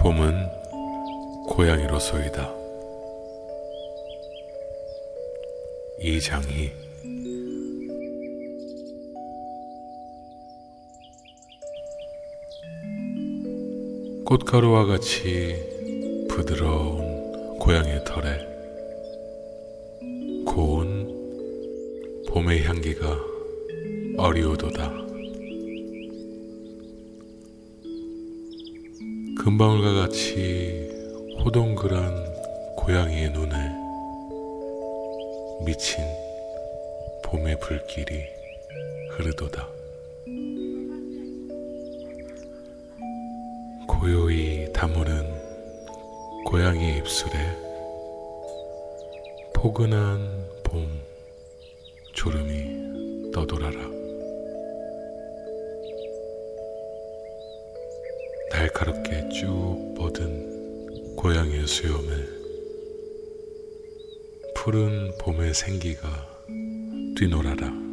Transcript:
봄은 고양이로소이다. 이장희 꽃가루와 같이 부드러운 고양이의 털에 고운 봄의 향기가 어리오도다. 금방울과 같이 호동그란 고양이의 눈에 미친 봄의 불길이 흐르도다. 고요히 다무는 고양이의 입술에 포근한 봄 졸음이 떠돌아라. 날카롭게 쭉 뻗은 고양이의 수염에 푸른 봄의 생기가 뛰놀아라.